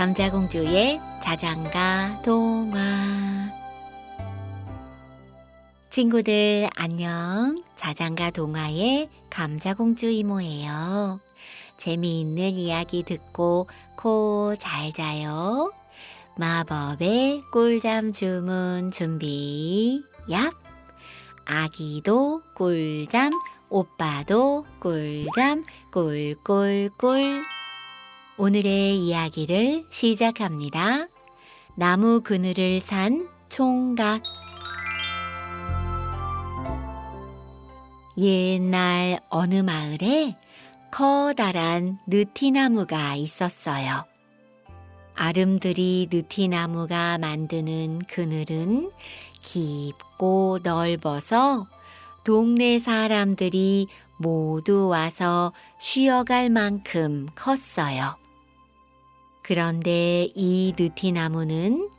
감자공주의 자장가 동화 친구들 안녕. 자장가 동화의 감자공주 이모예요. 재미있는 이야기 듣고 코 잘 자요. 마법의 꿀잠 주문 준비. 얍. 아기도 꿀잠, 오빠도 꿀잠, 꿀꿀꿀. 오늘의 이야기를 시작합니다. 나무 그늘을 산 총각. 옛날 어느 마을에 커다란 느티나무가 있었어요. 아름드리 느티나무가 만드는 그늘은 깊고 넓어서 동네 사람들이 모두 와서 쉬어갈 만큼 컸어요. 그런데 이 느티나무는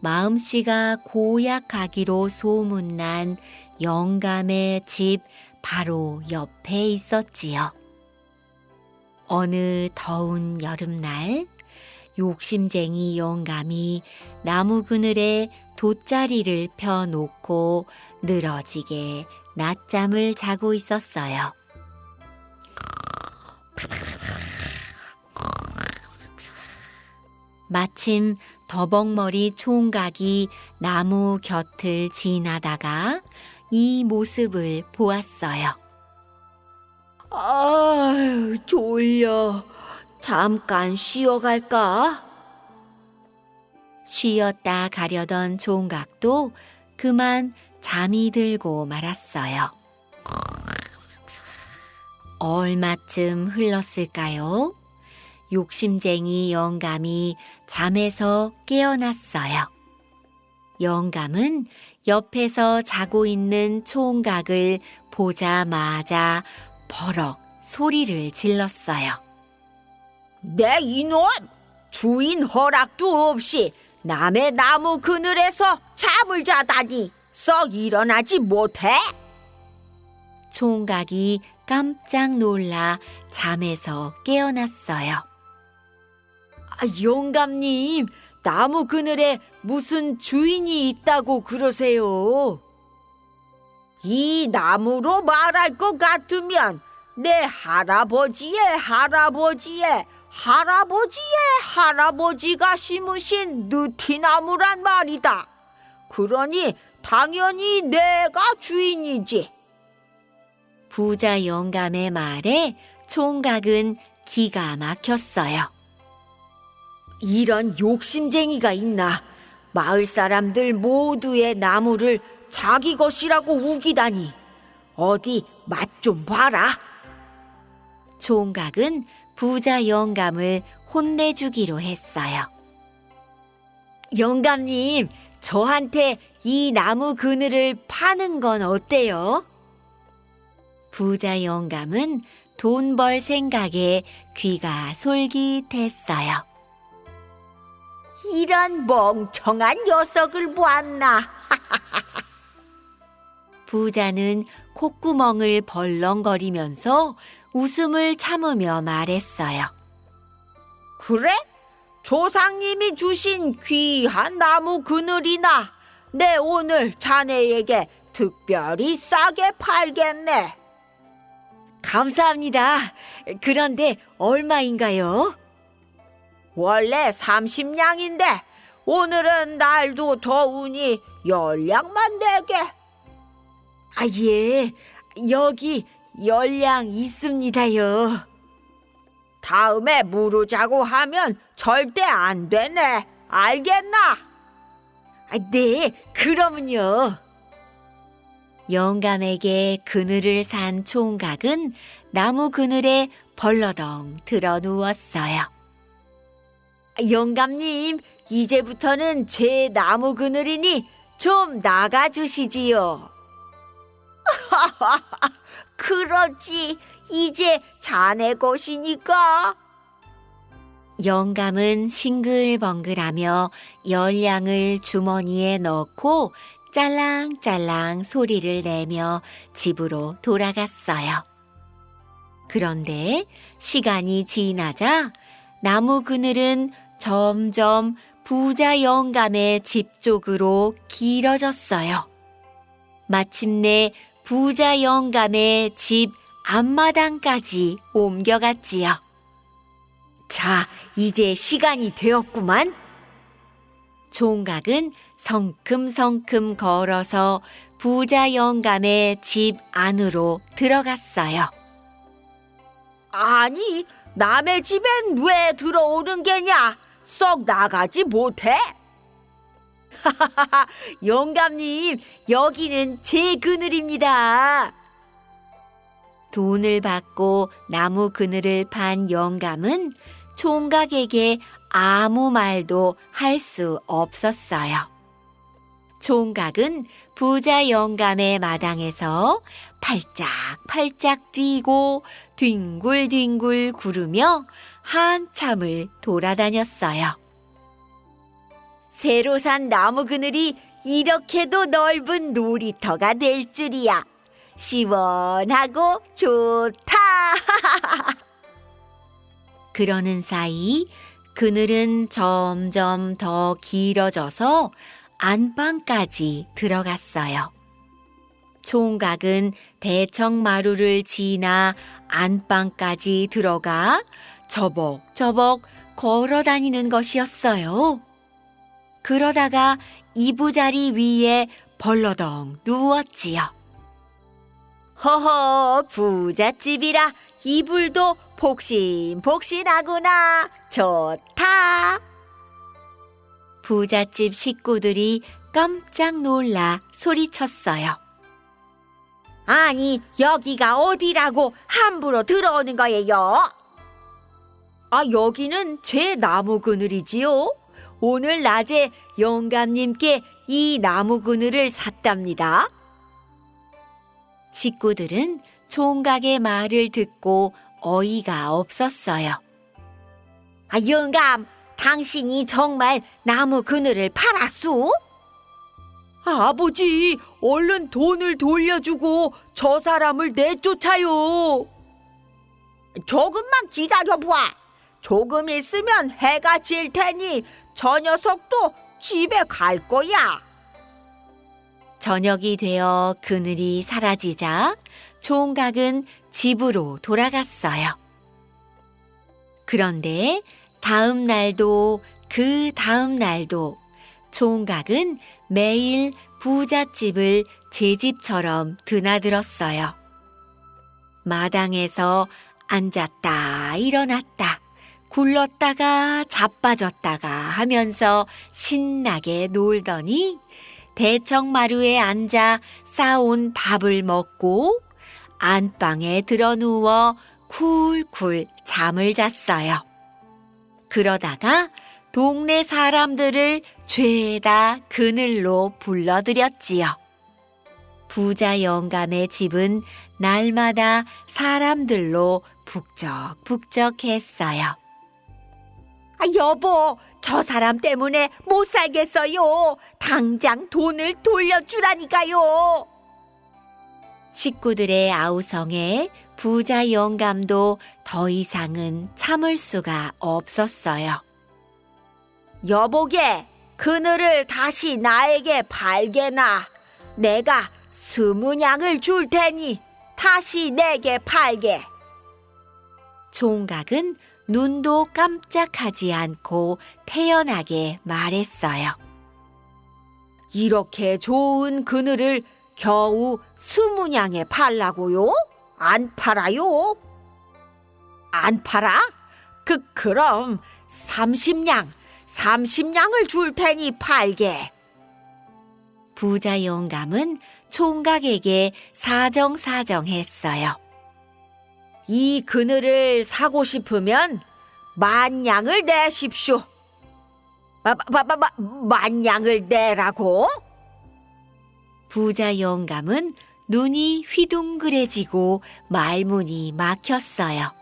마음씨가 고약하기로 소문난 영감의 집 바로 옆에 있었지요. 어느 더운 여름날 욕심쟁이 영감이 나무 그늘에 돗자리를 펴놓고 늘어지게 낮잠을 자고 있었어요. 마침 더벅머리 총각이 나무 곁을 지나다가 이 모습을 보았어요. 아유, 졸려. 잠깐 쉬어갈까? 쉬었다 가려던 총각도 그만 잠이 들고 말았어요. 얼마쯤 흘렀을까요? 욕심쟁이 영감이 잠에서 깨어났어요. 영감은 옆에서 자고 있는 총각을 보자마자 버럭 소리를 질렀어요. 내 이놈! 주인 허락도 없이 남의 나무 그늘에서 잠을 자다니 썩 일어나지 못해? 총각이 깜짝 놀라 잠에서 깨어났어요. 아, 영감님, 나무 그늘에 무슨 주인이 있다고 그러세요? 이 나무로 말할 것 같으면 내 할아버지의 할아버지의 할아버지의 할아버지가 심으신 느티나무란 말이다. 그러니 당연히 내가 주인이지. 부자 영감의 말에 총각은 기가 막혔어요. 이런 욕심쟁이가 있나? 마을 사람들 모두의 나무를 자기 것이라고 우기다니. 어디 맛 좀 봐라. 총각은 부자 영감을 혼내주기로 했어요. 영감님, 저한테 이 나무 그늘을 파는 건 어때요? 부자 영감은 돈 벌 생각에 귀가 솔깃했어요. 이런 멍청한 녀석을 보았나? 부자는 콧구멍을 벌렁거리면서 웃음을 참으며 말했어요. 그래? 조상님이 주신 귀한 나무 그늘이나 내 오늘 자네에게 특별히 싸게 팔겠네. 감사합니다. 그런데 얼마인가요? 원래 30냥인데 오늘은 날도 더우니 열량만 내게. 아, 예. 여기 열량 있습니다요. 다음에 무르자고 하면 절대 안 되네. 알겠나? 아, 네, 그러면요. 영감에게 그늘을 산 총각은 나무 그늘에 벌러덩 들어 누웠어요. 영감님, 이제부터는 제 나무 그늘이니 좀 나가주시지요. 그렇지. 이제 자네 것이니까. 영감은 싱글벙글하며 열량을 주머니에 넣고 짤랑짤랑 소리를 내며 집으로 돌아갔어요. 그런데 시간이 지나자 나무 그늘은 점점 부자 영감의 집 쪽으로 길어졌어요. 마침내 부자 영감의 집 앞마당까지 옮겨갔지요. 자, 이제 시간이 되었구만. 총각은 성큼성큼 걸어서 부자 영감의 집 안으로 들어갔어요. 아니, 남의 집엔 왜 들어오는 게냐? 썩 나가지 못해? 영감님, 여기는 제 그늘입니다. 돈을 받고 나무 그늘을 판 영감은 총각에게 아무 말도 할 수 없었어요. 총각은 부자 영감의 마당에서 팔짝팔짝 뛰고 뒹굴뒹굴 구르며 한참을 돌아다녔어요. 새로 산 나무 그늘이 이렇게도 넓은 놀이터가 될 줄이야. 시원하고 좋다. 그러는 사이 그늘은 점점 더 길어져서 안방까지 들어갔어요. 총각은 대청마루를 지나 안방까지 들어가 저벅저벅 걸어 다니는 것이었어요. 그러다가 이부자리 위에 벌러덩 누웠지요. 허허, 부잣집이라 이불도 폭신폭신하구나. 좋다. 부잣집 식구들이 깜짝 놀라 소리쳤어요. 아니, 여기가 어디라고 함부로 들어오는 거예요? 아, 여기는 제 나무 그늘이지요. 오늘 낮에 영감님께 이 나무 그늘을 샀답니다. 식구들은 총각의 말을 듣고 어이가 없었어요. 아, 영감, 당신이 정말 나무 그늘을 팔았수? 아버지, 얼른 돈을 돌려주고 저 사람을 내쫓아요. 조금만 기다려봐. 조금 있으면 해가 질 테니 저 녀석도 집에 갈 거야. 저녁이 되어 그늘이 사라지자 총각은 집으로 돌아갔어요. 그런데 다음 날도 그 다음 날도 총각은 매일 부잣집을 제 집처럼 드나들었어요. 마당에서 앉았다 일어났다 굴렀다가 자빠졌다가 하면서 신나게 놀더니 대청마루에 앉아 싸온 밥을 먹고 안방에 들어 누워 쿨쿨 잠을 잤어요. 그러다가 동네 사람들을 죄다 그늘로 불러들였지요. 부자 영감의 집은 날마다 사람들로 북적북적했어요. 아, 여보, 저 사람 때문에 못 살겠어요. 당장 돈을 돌려주라니까요. 식구들의 아우성에 부자 영감도 더 이상은 참을 수가 없었어요. 여보게, 그늘을 다시 나에게 팔게나. 내가 스무 냥을 줄 테니 다시 내게 팔게. 총각은 눈도 깜짝하지 않고 태연하게 말했어요. 이렇게 좋은 그늘을 겨우 스무냥에 팔라고요? 안 팔아요? 안 팔아? 그, 그럼 삼십냥, 삼십냥을 줄 테니 팔게. 부자 영감은 총각에게 사정사정했어요. 이 그늘을 사고 싶으면 만냥을 내십시오. 마, 마, 마, 마, 만냥을 내라고? 부자 영감은 눈이 휘둥그레지고 말문이 막혔어요.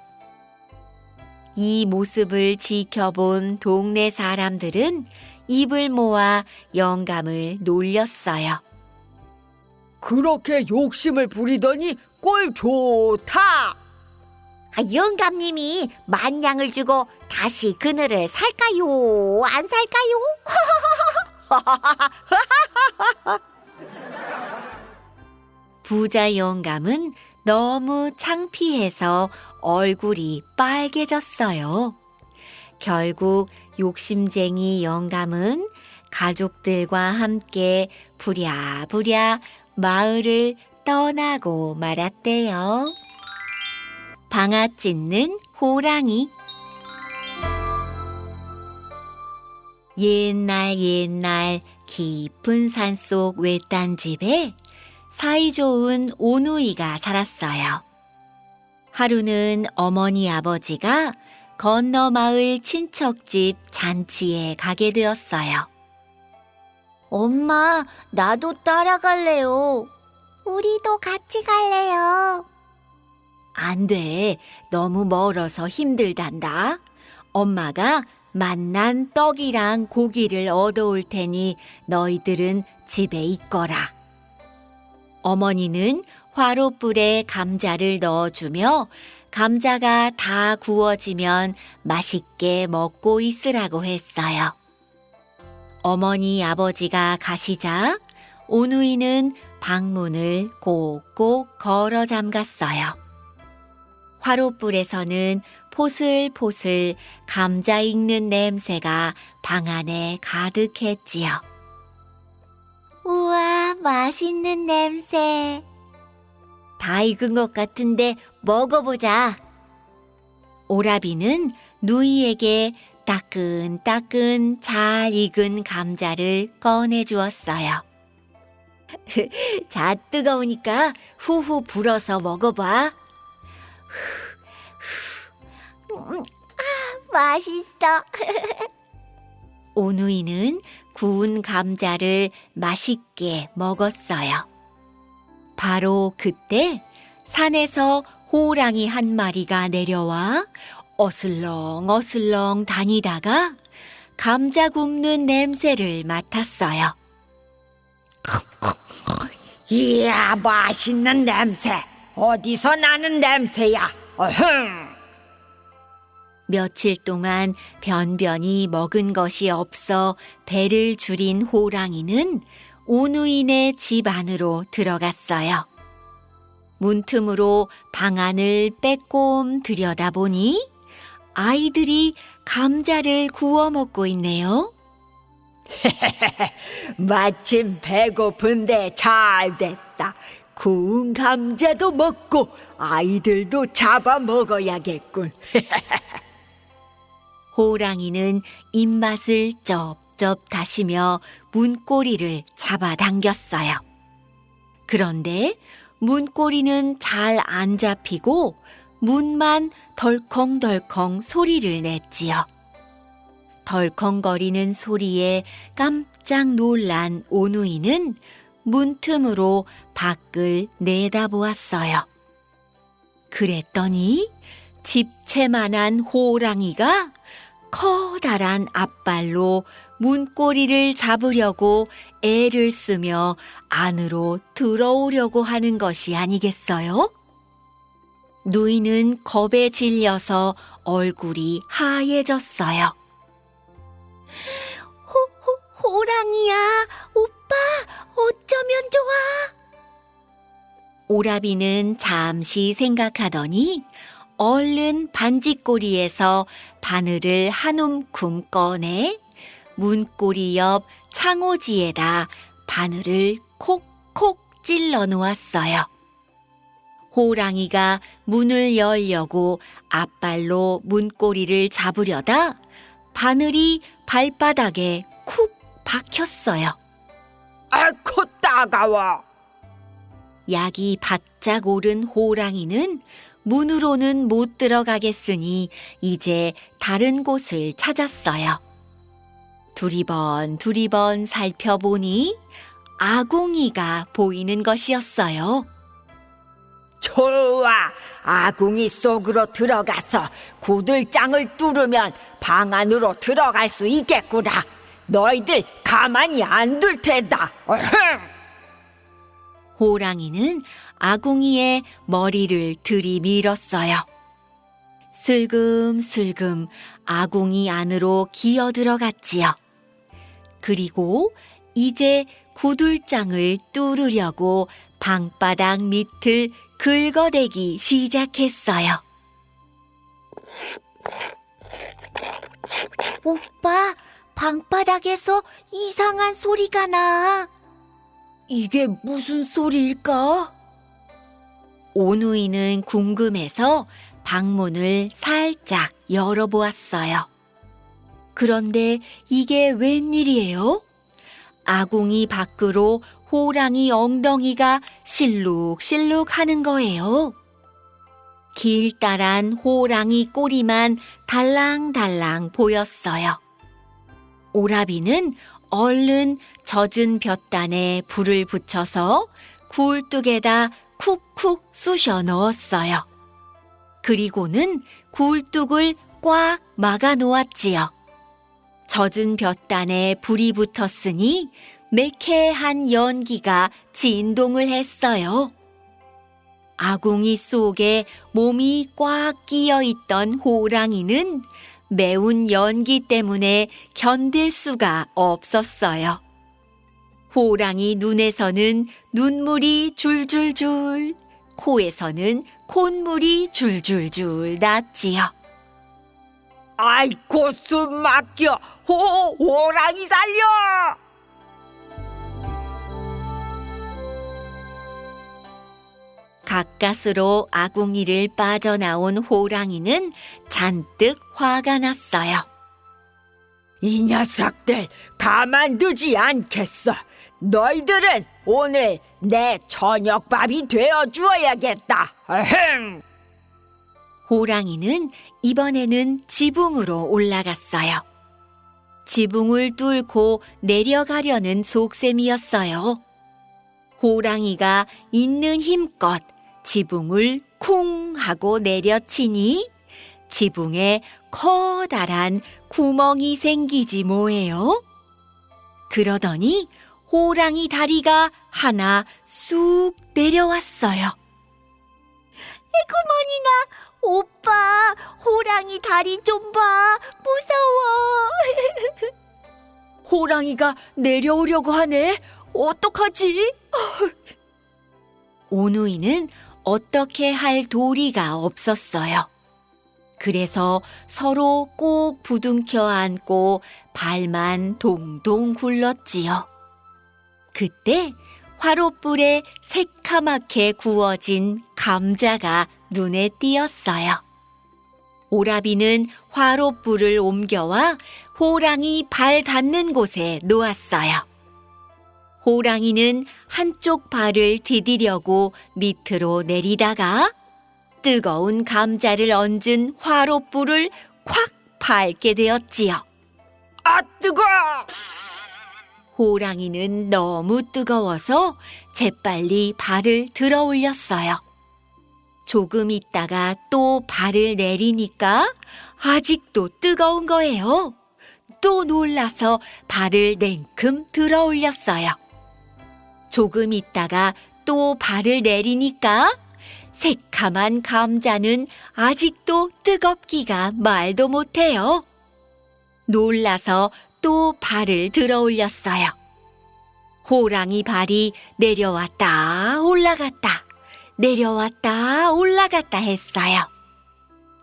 이 모습을 지켜본 동네 사람들은 입을 모아 영감을 놀렸어요. 그렇게 욕심을 부리더니 꼴 좋다. 아, 영감님이 만냥을 주고 다시 그늘을 살까요? 안 살까요? 부자 영감은 너무 창피해서 얼굴이 빨개졌어요. 결국 욕심쟁이 영감은 가족들과 함께 부랴부랴 마을을 떠나고 말았대요. 방아 찢는 호랑이 옛날 옛날 깊은 산속 외딴 집에 사이좋은 오누이가 살았어요. 하루는 어머니 아버지가 건너 마을 친척집 잔치에 가게 되었어요. 엄마, 나도 따라갈래요. 우리도 같이 갈래요. 안 돼. 너무 멀어서 힘들단다. 엄마가 만난 떡이랑 고기를 얻어올 테니 너희들은 집에 있거라. 어머니는 화로불에 감자를 넣어주며 감자가 다 구워지면 맛있게 먹고 있으라고 했어요. 어머니 아버지가 가시자 오누이는 방문을 꼭꼭 걸어 잠갔어요. 화로불에서는 포슬포슬 감자 익는 냄새가 방 안에 가득했지요. 우와, 맛있는 냄새. 다 익은 것 같은데 먹어보자. 오라비는 누이에게 따끈따끈 잘 익은 감자를 꺼내 주었어요. 자, 뜨거우니까 후후 불어서 먹어봐. 음, 아, 맛있어. 오누이는 구운 감자를 맛있게 먹었어요. 바로 그때 산에서 호랑이 한 마리가 내려와 어슬렁 어슬렁 다니다가 감자 굽는 냄새를 맡았어요. 이야, 맛있는 냄새. 어디서 나는 냄새야? 어흥! 며칠 동안 변변히 먹은 것이 없어 배를 줄인 호랑이는 오누인의 집 안으로 들어갔어요. 문틈으로 방 안을 빼꼼 들여다보니 아이들이 감자를 구워 먹고 있네요. 마침 배고픈데 잘 됐다. 구운 감자도 먹고 아이들도 잡아 먹어야겠군. 호랑이는 입맛을 쩝쩝 다시며 문고리를 잡아당겼어요. 그런데 문고리는 잘 안 잡히고 문만 덜컹덜컹 소리를 냈지요. 덜컹거리는 소리에 깜짝 놀란 오누이는 문틈으로 밖을 내다보았어요. 그랬더니 집채만한 호랑이가 커다란 앞발로 문고리를 잡으려고 애를 쓰며 안으로 들어오려고 하는 것이 아니겠어요? 누이는 겁에 질려서 얼굴이 하얘졌어요. 호, 호, 호랑이야, 오빠, 어쩌면 좋아? 오라비는 잠시 생각하더니 얼른 반지꼬리에서 바늘을 한 움큼 꺼내 문고리 옆 창호지에다 바늘을 콕콕 찔러 놓았어요. 호랑이가 문을 열려고 앞발로 문고리를 잡으려다 바늘이 발바닥에 쿡 박혔어요. 아코 따가워. 약이 바짝 오른 호랑이는 문으로는 못 들어가겠으니 이제 다른 곳을 찾았어요. 두리번 두리번 살펴보니 아궁이가 보이는 것이었어요. 좋아. 아궁이 속으로 들어가서 구들장을 뚫으면 방 안으로 들어갈 수 있겠구나. 너희들 가만히 안 둘 테다. 호랑이는 아궁이에 머리를 들이밀었어요. 슬금슬금 아궁이 안으로 기어 들어갔지요. 그리고 이제 구들장을 뚫으려고 방바닥 밑을 긁어대기 시작했어요. 오빠, 방바닥에서 이상한 소리가 나. 이게 무슨 소리일까? 오누이는 궁금해서 방문을 살짝 열어보았어요. 그런데 이게 웬일이에요? 아궁이 밖으로 호랑이 엉덩이가 실룩실룩 하는 거예요. 길다란 호랑이 꼬리만 달랑달랑 보였어요. 오라비는 얼른 젖은 볕단에 불을 붙여서 굴뚝에다 쿡쿡 쑤셔 넣었어요. 그리고는 굴뚝을 꽉 막아 놓았지요. 젖은 볕단에 불이 붙었으니 매캐한 연기가 진동을 했어요. 아궁이 속에 몸이 꽉 끼어 있던 호랑이는 매운 연기 때문에 견딜 수가 없었어요. 호랑이 눈에서는 눈물이 줄줄줄, 코에서는 콧물이 줄줄줄 났지요. 아이고 숨 막혀 호 호랑이 살려 가까스로 아궁이를 빠져나온 호랑이는 잔뜩 화가 났어요. 이 녀석들 가만두지 않겠어 너희들은 오늘 내 저녁밥이 되어 주어야겠다 아흥 호랑이는 이번에는 지붕으로 올라갔어요. 지붕을 뚫고 내려가려는 속셈이었어요. 호랑이가 있는 힘껏 지붕을 쿵 하고 내려치니 지붕에 커다란 구멍이 생기지 뭐예요? 그러더니 호랑이 다리가 하나 쑥 내려왔어요. 에구머니나 오빠 호랑이 다리 좀 봐 무서워 호랑이가 내려오려고 하네 어떡하지 오누이는 어떻게 할 도리가 없었어요. 그래서 서로 꼭 부둥켜 안고 발만 동동 굴렀지요. 그때 화롯불에 새카맣게 구워진 감자가 눈에 띄었어요. 오라비는 화롯불을 옮겨와 호랑이 발 닿는 곳에 놓았어요. 호랑이는 한쪽 발을 디디려고 밑으로 내리다가 뜨거운 감자를 얹은 화롯불을 콱 밟게 되었지요. 아 뜨거 호랑이는 너무 뜨거워서 재빨리 발을 들어 올렸어요. 조금 있다가 또 발을 내리니까 아직도 뜨거운 거예요. 또 놀라서 발을 냉큼 들어 올렸어요. 조금 있다가 또 발을 내리니까 새카만 감자는 아직도 뜨겁기가 말도 못해요. 놀라서 또 발을 들어 올렸어요. 호랑이 발이 내려왔다 올라갔다 내려왔다 올라갔다 했어요.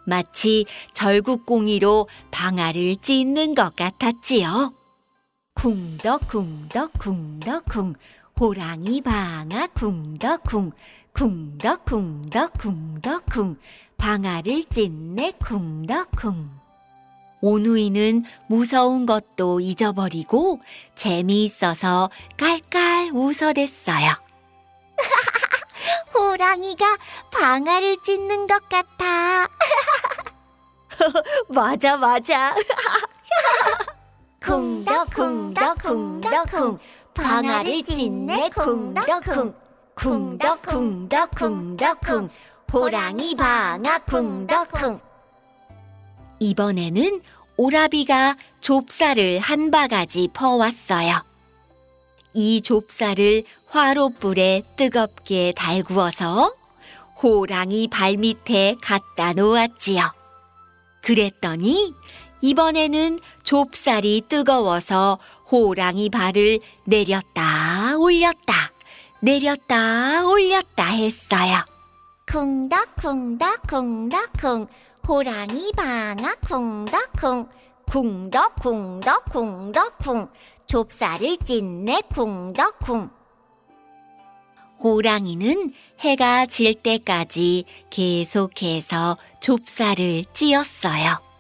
마치 절구공이로 방아를 찢는 것 같았지요. 쿵덕쿵덕 쿵덕쿵 호랑이 방아 쿵덕쿵 쿵덕쿵덕 쿵덕쿵 방아를 찢네 쿵덕쿵 오누이는 무서운 것도 잊어버리고 재미있어서 깔깔 웃어댔어요. 호랑이가 방아를 찢는 것 같아. 맞아, 맞아. 쿵덕쿵덕쿵덕쿵 방아를 찢네? 쿵덕쿵. 쿵덕쿵덕쿵덕쿵. 호랑이 방아 쿵덕쿵. 이번에는 오라비가 좁쌀을 한 바가지 퍼왔어요. 이 좁쌀을 화롯불에 뜨겁게 달구어서 호랑이 발밑에 갖다 놓았지요. 그랬더니 이번에는 좁쌀이 뜨거워서 호랑이 발을 내렸다 올렸다 내렸다 올렸다 했어요. 쿵덕쿵덕쿵덕쿵 호랑이 방아 쿵덕쿵 쿵덕쿵덕쿵덕쿵 좁쌀을 찢네 쿵덕쿵 호랑이는 해가 질 때까지 계속해서 좁쌀을 찧었어요.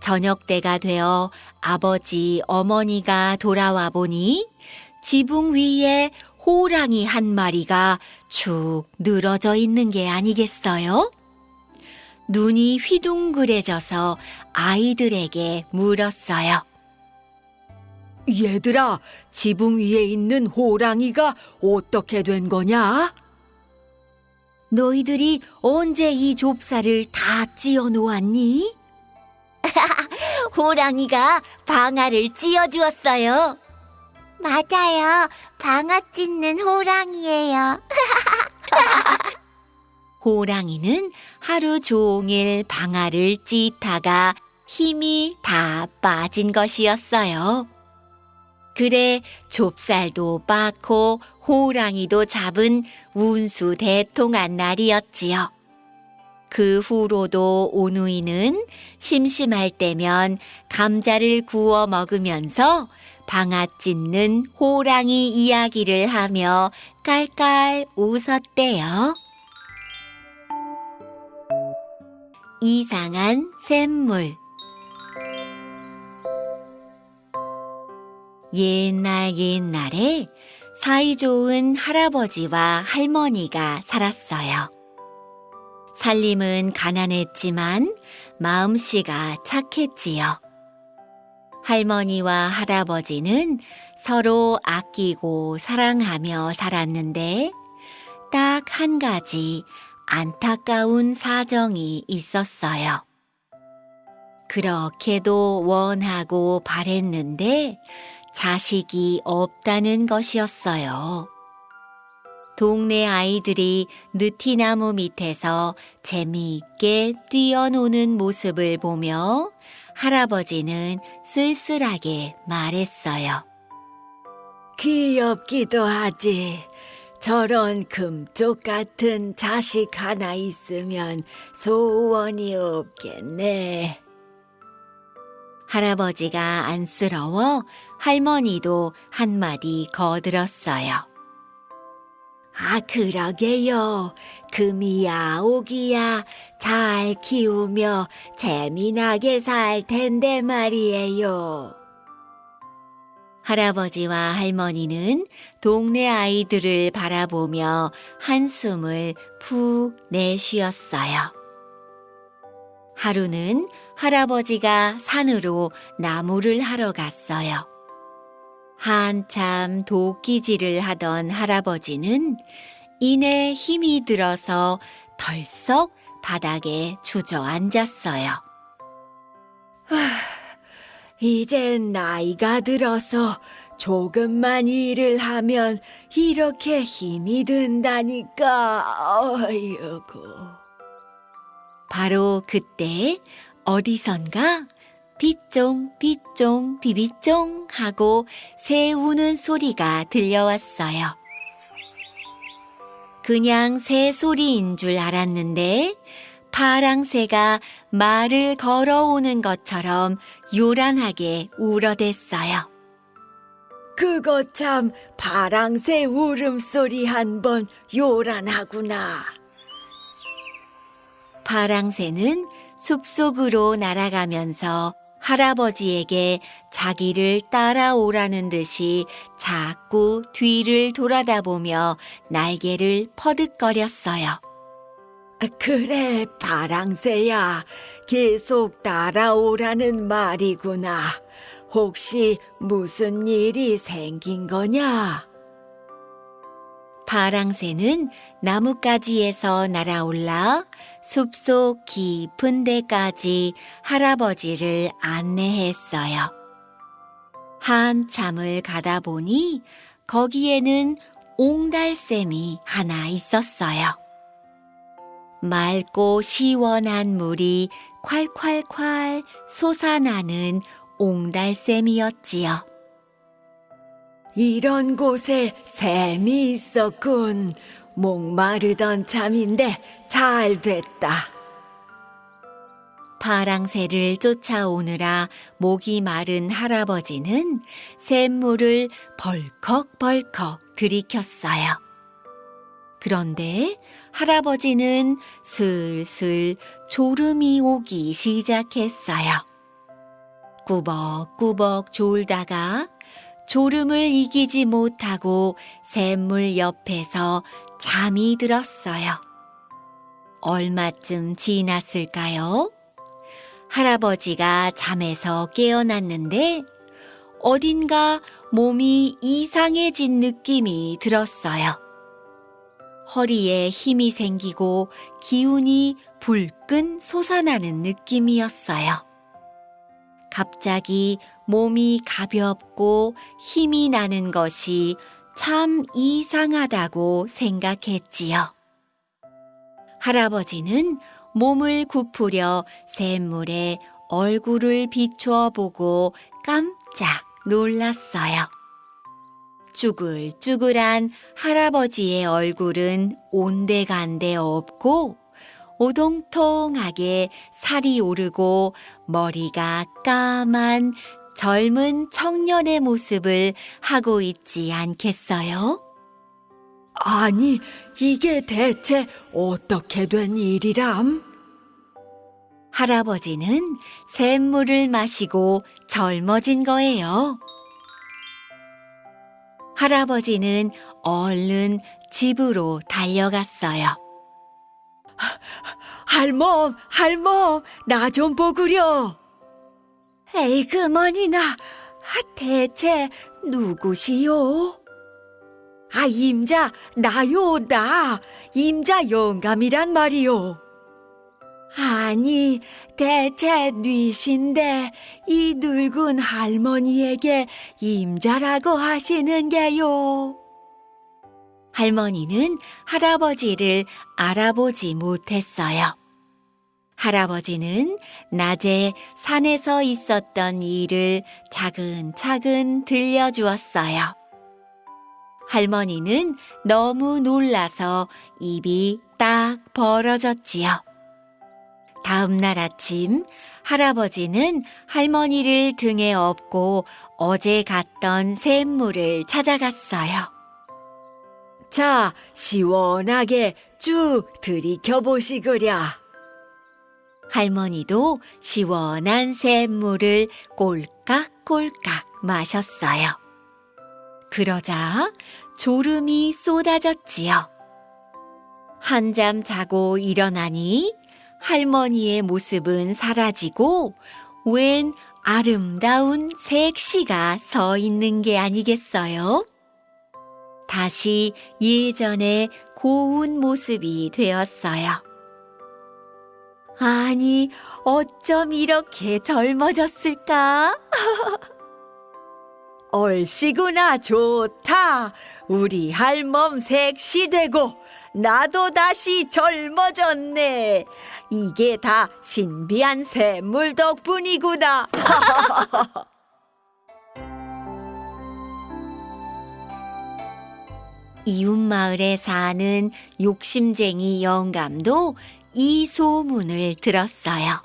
저녁 때가 되어 아버지 어머니가 돌아와 보니 지붕 위에 호랑이 한 마리가 축 늘어져 있는 게 아니겠어요? 눈이 휘둥그레져서 아이들에게 물었어요. 얘들아, 지붕 위에 있는 호랑이가 어떻게 된 거냐? 너희들이 언제 이 좁쌀을 다 찧어 놓았니? 호랑이가 방아를 찧어 주었어요. 맞아요. 방아 찧는 호랑이에요. 호랑이는 하루 종일 방아를 찧다가 힘이 다 빠진 것이었어요. 그래 좁쌀도 빠고 호랑이도 잡은 운수 대통한 날이었지요. 그 후로도 오누이는 심심할 때면 감자를 구워 먹으면서 방아 찢는 호랑이 이야기를 하며 깔깔 웃었대요. 이상한 샘물 옛날 옛날에 사이좋은 할아버지와 할머니가 살았어요. 살림은 가난했지만 마음씨가 착했지요. 할머니와 할아버지는 서로 아끼고 사랑하며 살았는데 딱 한 가지 안타까운 사정이 있었어요. 그렇게도 원하고 바랬는데 자식이 없다는 것이었어요. 동네 아이들이 느티나무 밑에서 재미있게 뛰어노는 모습을 보며 할아버지는 쓸쓸하게 말했어요. 귀엽기도 하지. 저런 금쪽 같은 자식 하나 있으면 소원이 없겠네. 할아버지가 안쓰러워 할머니도 한마디 거들었어요. 아, 그러게요. 금이야, 오기야, 잘 키우며 재미나게 살 텐데 말이에요. 할아버지와 할머니는 동네 아이들을 바라보며 한숨을 푹 내쉬었어요. 하루는 할아버지가 산으로 나무를 하러 갔어요. 한참 도끼질을 하던 할아버지는 이내 힘이 들어서 덜썩 바닥에 주저앉았어요. 이젠 나이가 들어서 조금만 일을 하면 이렇게 힘이 든다니까. 어이구. 바로 그때 어디선가 빗종 빗종 비비종 하고 새 우는 소리가 들려왔어요. 그냥 새 소리인 줄 알았는데 파랑새가 말을 걸어오는 것처럼 요란하게 울어댔어요. 그거 참 파랑새 울음소리 한 번 요란하구나. 파랑새는 숲속으로 날아가면서 할아버지에게 자기를 따라오라는 듯이 자꾸 뒤를 돌아다 보며 날개를 퍼득거렸어요. 그래, 파랑새야. 계속 따라오라는 말이구나. 혹시 무슨 일이 생긴 거냐? 파랑새는 나뭇가지에서 날아올라 숲속 깊은 데까지 할아버지를 안내했어요. 한참을 가다 보니 거기에는 옹달샘이 하나 있었어요. 맑고 시원한 물이 콸콸콸 솟아나는 옹달샘이었지요. 이런 곳에 샘이 있었군. 목마르던 참인데 잘 됐다. 파랑새를 쫓아오느라 목이 마른 할아버지는 샘물을 벌컥벌컥 들이켰어요. 그런데 할아버지는 슬슬 졸음이 오기 시작했어요. 꾸벅꾸벅 졸다가 졸음을 이기지 못하고 샘물 옆에서 잠이 들었어요. 얼마쯤 지났을까요? 할아버지가 잠에서 깨어났는데 어딘가 몸이 이상해진 느낌이 들었어요. 허리에 힘이 생기고 기운이 불끈 솟아나는 느낌이었어요. 갑자기 몸이 가볍고 힘이 나는 것이 참 이상하다고 생각했지요. 할아버지는 몸을 굽으려 샘물에 얼굴을 비추어 보고 깜짝 놀랐어요. 쭈글쭈글한 할아버지의 얼굴은 온데간데 없고 오동통하게 살이 오르고 머리가 까만 젊은 청년의 모습을 하고 있지 않겠어요? 아니, 이게 대체 어떻게 된 일이람? 할아버지는 샘물을 마시고 젊어진 거예요. 할아버지는 얼른 집으로 달려갔어요. 할멈, 할멈, 나 좀 보구려. 에이, 그만이나. 아, 대체 누구시오? 아, 임자, 나요, 나. 임자 영감이란 말이요. 아니, 대체 뉘신데 이 늙은 할머니에게 임자라고 하시는 게요. 할머니는 할아버지를 알아보지 못했어요. 할아버지는 낮에 산에서 있었던 일을 차근차근 들려주었어요. 할머니는 너무 놀라서 입이 딱 벌어졌지요. 다음 날 아침 할아버지는 할머니를 등에 업고 어제 갔던 샘물을 찾아갔어요. 자, 시원하게 쭉 들이켜 보시구랴. 할머니도 시원한 샘물을 꼴깍꼴깍 마셨어요. 그러자 졸음이 쏟아졌지요. 한잠 자고 일어나니 할머니의 모습은 사라지고 웬 아름다운 색시가 서 있는 게 아니겠어요? 다시 예전의 고운 모습이 되었어요. 아니, 어쩜 이렇게 젊어졌을까? 얼씨구나 좋다. 우리 할멈 섹시되고 나도 다시 젊어졌네. 이게 다 신비한 샘물 덕분이구나. 이웃마을에 사는 욕심쟁이 영감도 이 소문을 들었어요.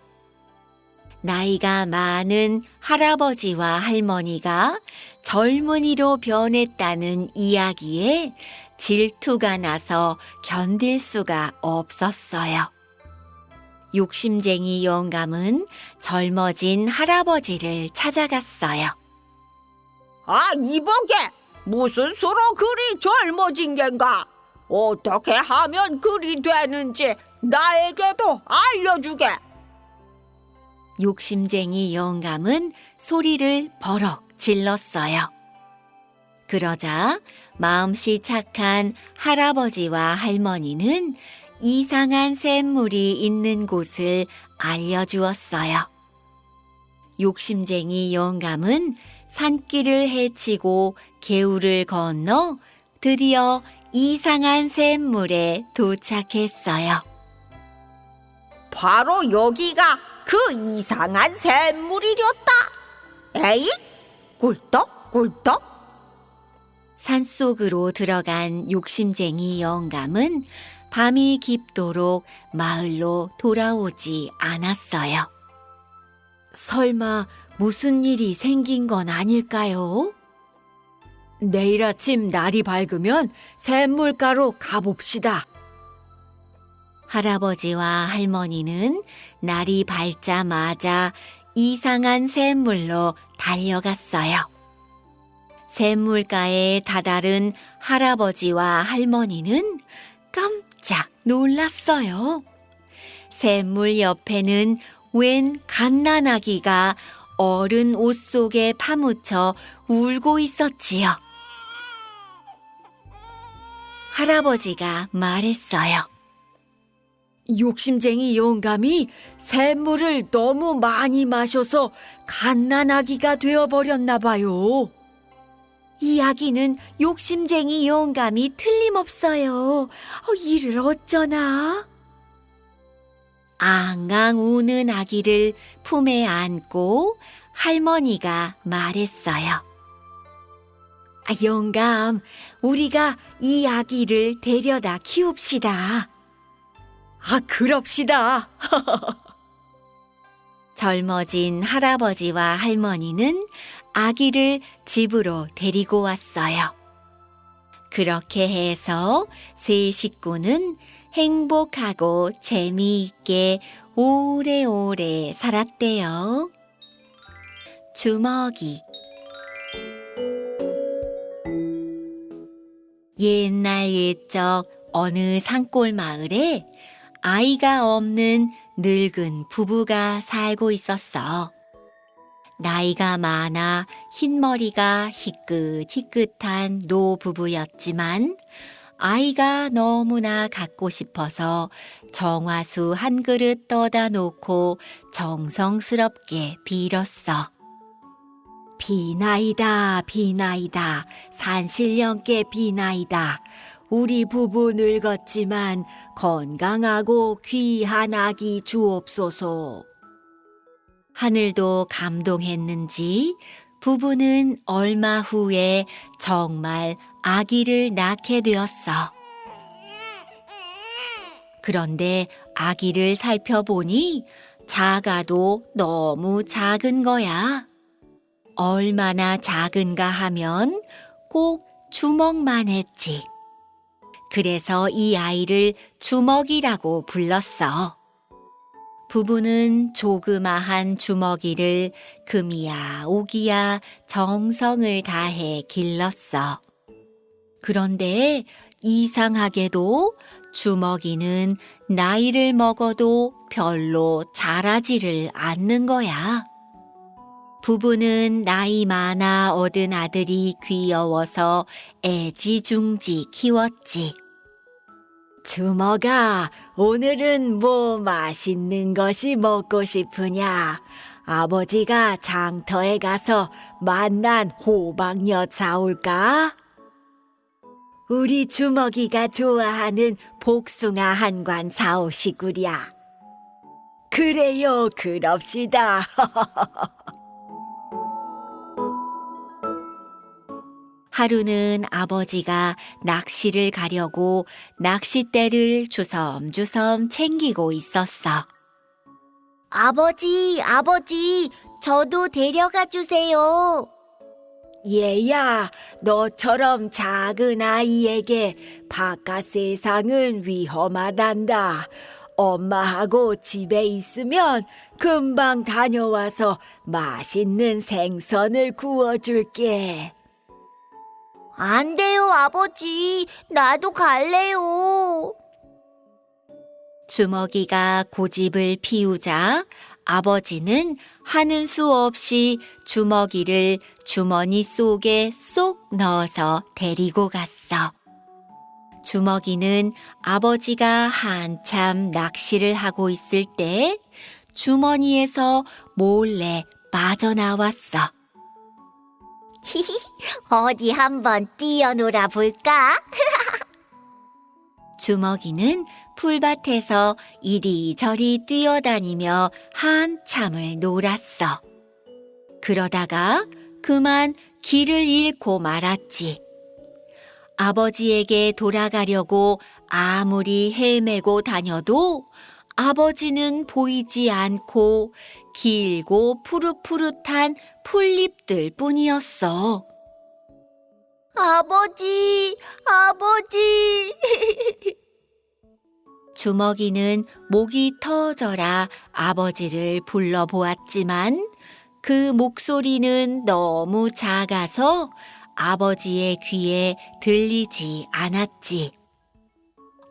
나이가 많은 할아버지와 할머니가 젊은이로 변했다는 이야기에 질투가 나서 견딜 수가 없었어요. 욕심쟁이 영감은 젊어진 할아버지를 찾아갔어요. 아, 이보게 무슨 수로 그리 젊어진 겐가? 어떻게 하면 그리 되는지 나에게도 알려주게. 욕심쟁이 영감은 소리를 버럭 질렀어요. 그러자 마음씨 착한 할아버지와 할머니는 이상한 샘물이 있는 곳을 알려주었어요. 욕심쟁이 영감은 산길을 헤치고 개울을 건너 드디어 이상한 샘물에 도착했어요. 바로 여기가 그 이상한 샘물이렸다. 에이, 꿀떡 꿀떡. 산속으로 들어간 욕심쟁이 영감은 밤이 깊도록 마을로 돌아오지 않았어요. 설마 무슨 일이 생긴 건 아닐까요? 내일 아침 날이 밝으면 샘물가로 가봅시다. 할아버지와 할머니는 날이 밝자마자 이상한 샘물로 달려갔어요. 샘물가에 다다른 할아버지와 할머니는 깜짝 놀랐어요. 샘물 옆에는 웬 갓난아기가 어른 옷 속에 파묻혀 울고 있었지요. 할아버지가 말했어요. 욕심쟁이 영감이 샘물을 너무 많이 마셔서 갓난아기가 되어버렸나 봐요. 이 아기는 욕심쟁이 영감이 틀림없어요. 어, 이를 어쩌나? 앙앙 우는 아기를 품에 안고 할머니가 말했어요. 아, 영감, 우리가 이 아기를 데려다 키웁시다. 아, 그럽시다. 젊어진 할아버지와 할머니는 아기를 집으로 데리고 왔어요. 그렇게 해서 세 식구는 행복하고 재미있게 오래오래 살았대요. 주먹이 옛날 옛적 어느 산골 마을에 아이가 없는 늙은 부부가 살고 있었어. 나이가 많아 흰머리가 희끗희끗한 노 부부였지만 아이가 너무나 갖고 싶어서 정화수 한 그릇 떠다 놓고 정성스럽게 빌었어. 비나이다, 비나이다, 산신령께 비나이다. 우리 부부 늙었지만 건강하고 귀한 아기 주옵소서. 하늘도 감동했는지 부부는 얼마 후에 정말 아기를 낳게 되었어. 그런데 아기를 살펴보니 작아도 너무 작은 거야. 얼마나 작은가 하면 꼭 주먹만 했지. 그래서 이 아이를 주먹이라고 불렀어. 부부는 조그마한 주먹이를 금이야 오기야 정성을 다해 길렀어. 그런데 이상하게도 주먹이는 나이를 먹어도 별로 자라지를 않는 거야. 부부는 나이 많아 얻은 아들이 귀여워서 애지중지 키웠지. 주먹아, 오늘은 뭐 맛있는 것이 먹고 싶으냐? 아버지가 장터에 가서 만난 호박엿 사올까? 우리 주먹이가 좋아하는 복숭아 한 관 사오시구랴. 그래요, 그럽시다. 하루는 아버지가 낚시를 가려고 낚싯대를 주섬주섬 챙기고 있었어. 아버지, 아버지, 저도 데려가 주세요. 얘야, 너처럼 작은 아이에게 바깥 세상은 위험하단다. 엄마하고 집에 있으면 금방 다녀와서 맛있는 생선을 구워줄게. 안 돼요, 아버지. 나도 갈래요. 주먹이가 고집을 피우자 아버지는 하는 수 없이 주먹이를 주머니 속에 쏙 넣어서 데리고 갔어. 주먹이는 아버지가 한참 낚시를 하고 있을 때 주머니에서 몰래 빠져나왔어. 히히, 어디 한번 뛰어놀아 볼까? 주먹이는 풀밭에서 이리저리 뛰어다니며 한참을 놀았어. 그러다가 그만 길을 잃고 말았지. 아버지에게 돌아가려고 아무리 헤매고 다녀도 아버지는 보이지 않고 길고 푸릇푸릇한 풀잎들 뿐이었어. 아버지, 아버지. 주먹이는 목이 터져라 아버지를 불러보았지만 그 목소리는 너무 작아서 아버지의 귀에 들리지 않았지.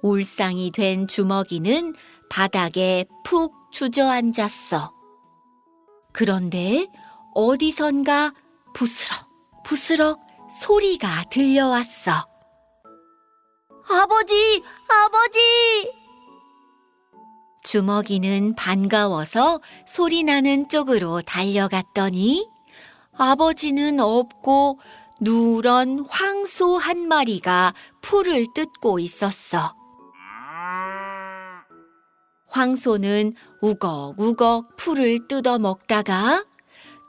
울상이 된 주먹이는 바닥에 푹 주저앉았어. 그런데 어디선가 부스럭 부스럭 소리가 들려왔어. 아버지, 아버지! 주먹이는 반가워서 소리 나는 쪽으로 달려갔더니 아버지는 없고 누런 황소 한 마리가 풀을 뜯고 있었어. 황소는 우걱우걱 풀을 뜯어 먹다가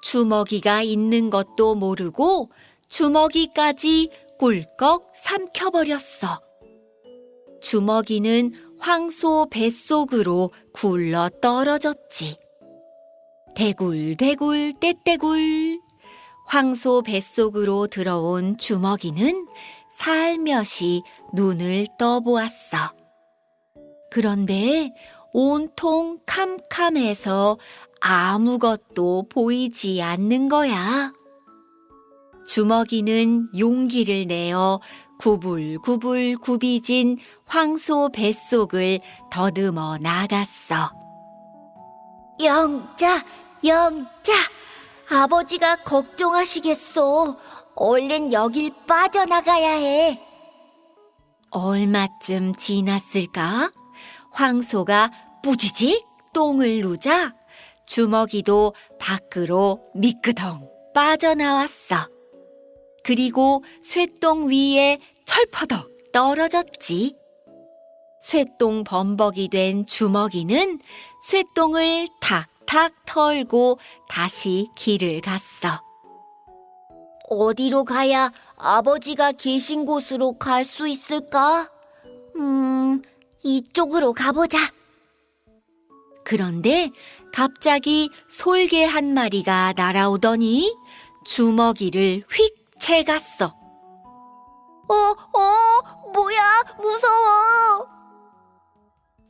주먹이가 있는 것도 모르고 주먹이까지 꿀꺽 삼켜버렸어. 주먹이는 황소 뱃속으로 굴러 떨어졌지. 대굴대굴 떼떼굴. 황소 뱃속으로 들어온 주먹이는 살며시 눈을 떠보았어. 그런데 온통 캄캄해서 아무것도 보이지 않는 거야. 주먹이는 용기를 내어 구불구불 굽이진 황소 뱃속을 더듬어 나갔어. 영자, 영자, 아버지가 걱정하시겠소. 얼른 여길 빠져나가야 해. 얼마쯤 지났을까? 황소가 뿌지직 똥을 누자 주먹이도 밖으로 미끄덩 빠져나왔어. 그리고 쇠똥 위에 철퍼덕 떨어졌지. 쇠똥 범벅이 된 주먹이는 쇠똥을 탁탁 털고 다시 길을 갔어. 어디로 가야 아버지가 계신 곳으로 갈 수 있을까? 음, 이쪽으로 가보자. 그런데 갑자기 솔개 한 마리가 날아오더니 주먹이를 휙 채갔어. 어, 어, 뭐야, 무서워.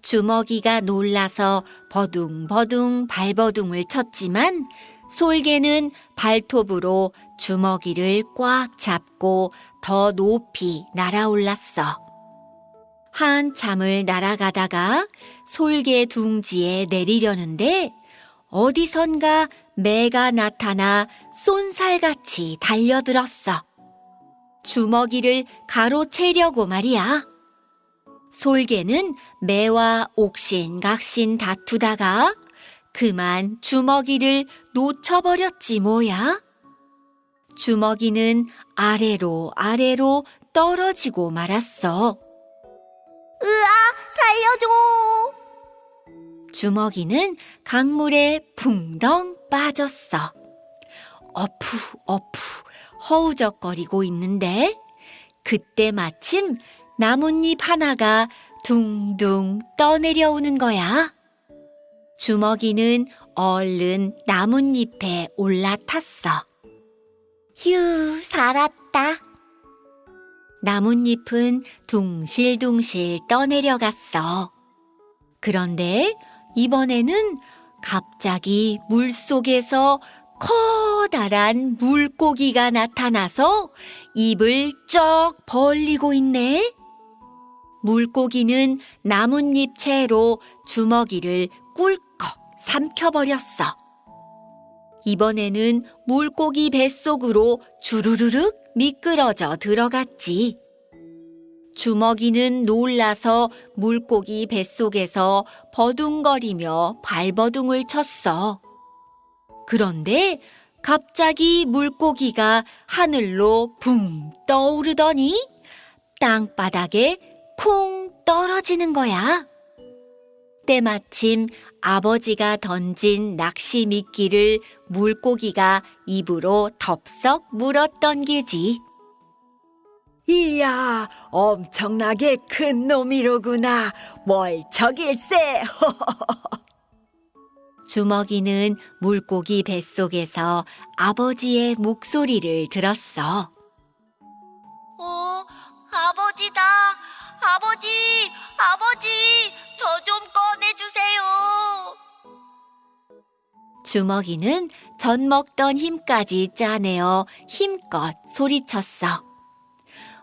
주먹이가 놀라서 버둥버둥 발버둥을 쳤지만 솔개는 발톱으로 주먹이를 꽉 잡고 더 높이 날아올랐어. 한참을 날아가다가 솔개 둥지에 내리려는데 어디선가 매가 나타나 쏜살같이 달려들었어. 주먹이를 가로채려고 말이야. 솔개는 매와 옥신각신 다투다가 그만 주먹이를 놓쳐버렸지 뭐야. 주먹이는 아래로 아래로 떨어지고 말았어. 으아, 살려줘! 주먹이는 강물에 붕덩 빠졌어. 어푸, 어푸, 허우적거리고 있는데, 그때 마침 나뭇잎 하나가 둥둥 떠내려오는 거야. 주먹이는 얼른 나뭇잎에 올라탔어. 휴, 살았다. 나뭇잎은 둥실둥실 떠내려갔어. 그런데 이번에는 갑자기 물 속에서 커다란 물고기가 나타나서 입을 쩍 벌리고 있네. 물고기는 나뭇잎 채로 주먹이를 꿀꺽 삼켜버렸어. 이번에는 물고기 뱃속으로 주르르륵 미끄러져 들어갔지. 주먹이는 놀라서 물고기 뱃속에서 버둥거리며 발버둥을 쳤어. 그런데 갑자기 물고기가 하늘로 붕 떠오르더니 땅바닥에 쿵 떨어지는 거야. 때마침 아버지가 던진 낚시 미끼를 물고기가 입으로 덥석 물었던 게지. 이야, 엄청나게 큰 놈이로구나. 월척일세. 주먹이는 물고기 뱃속에서 아버지의 목소리를 들었어. 어, 아버지다. 아버지, 아버지, 저 좀 꺼내주세요. 주먹이는 전 먹던 힘까지 짜내어 힘껏 소리쳤어.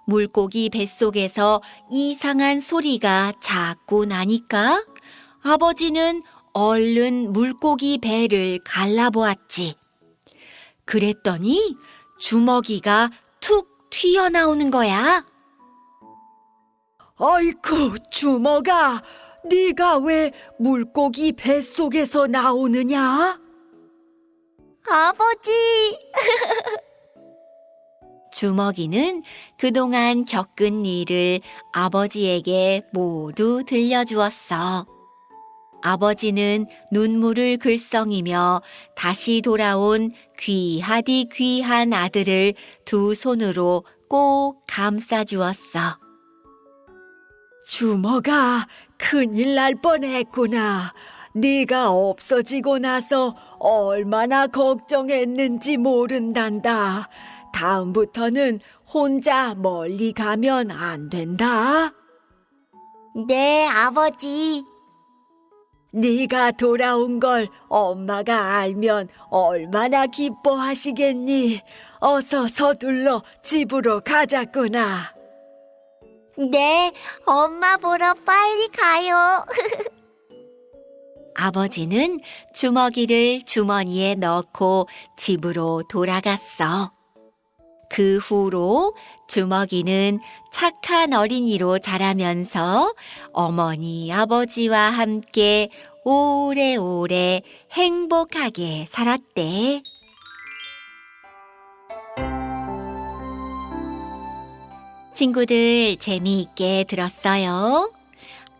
물고기 뱃속에서 이상한 소리가 자꾸 나니까 아버지는 얼른 물고기 배를 갈라보았지. 그랬더니 주먹이가 툭 튀어나오는 거야. 아이쿠, 주먹아. 네가 왜 물고기 뱃속에서 나오느냐? 아버지, 주먹이는 그동안 겪은 일을 아버지에게 모두 들려주었어. 아버지는 눈물을 글썽이며 다시 돌아온 귀하디 귀한 아들을 두 손으로 꼭 감싸주었어. 주먹아, 큰일 날 뻔했구나. 네가 없어지고 나서 얼마나 걱정했는지 모른단다. 다음부터는 혼자 멀리 가면 안 된다. 네, 아버지. 네가 돌아온 걸 엄마가 알면 얼마나 기뻐하시겠니? 어서 서둘러 집으로 가자꾸나. 네, 엄마 보러 빨리 가요. 아버지는 주먹이를 주머니에 넣고 집으로 돌아갔어. 그 후로 주먹이는 착한 어린이로 자라면서 어머니, 아버지와 함께 오래오래 행복하게 살았대. 친구들 재미있게 들었어요?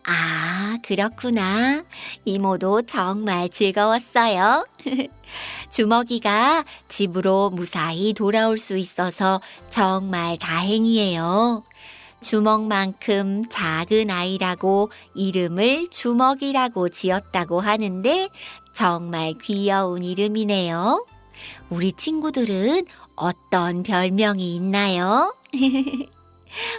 아, 그렇구나. 이모도 정말 즐거웠어요. 주먹이가 집으로 무사히 돌아올 수 있어서 정말 다행이에요. 주먹만큼 작은 아이라고 이름을 주먹이라고 지었다고 하는데 정말 귀여운 이름이네요. 우리 친구들은 어떤 별명이 있나요?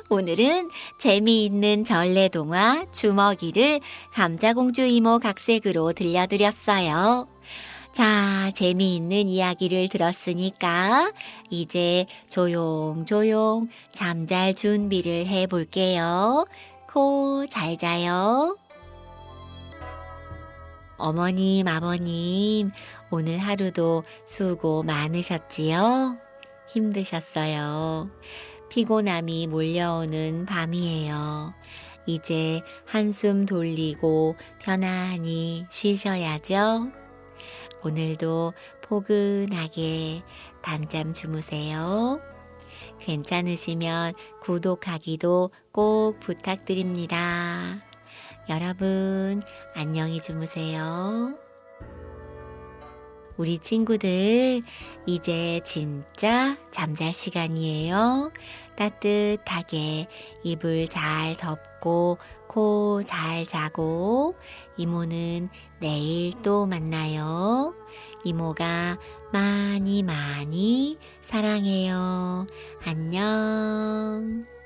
오늘은 재미있는 전래동화 주먹이를 감자공주 이모 각색으로 들려드렸어요. 자, 재미있는 이야기를 들었으니까 이제 조용조용 잠잘 준비를 해 볼게요. 코 잘 자요. 어머님, 아버님, 오늘 하루도 수고 많으셨지요? 힘드셨어요. 피곤함이 몰려오는 밤이에요. 이제 한숨 돌리고 편안히 쉬셔야죠. 오늘도 포근하게 단잠 주무세요. 괜찮으시면 구독하기도 꼭 부탁드립니다. 여러분, 안녕히 주무세요. 우리 친구들, 이제 진짜 잠잘 시간이에요. 따뜻하게 이불 잘 덮고 코 잘 자고 이모는 내일 또 만나요. 이모가 많이 많이 사랑해요. 안녕.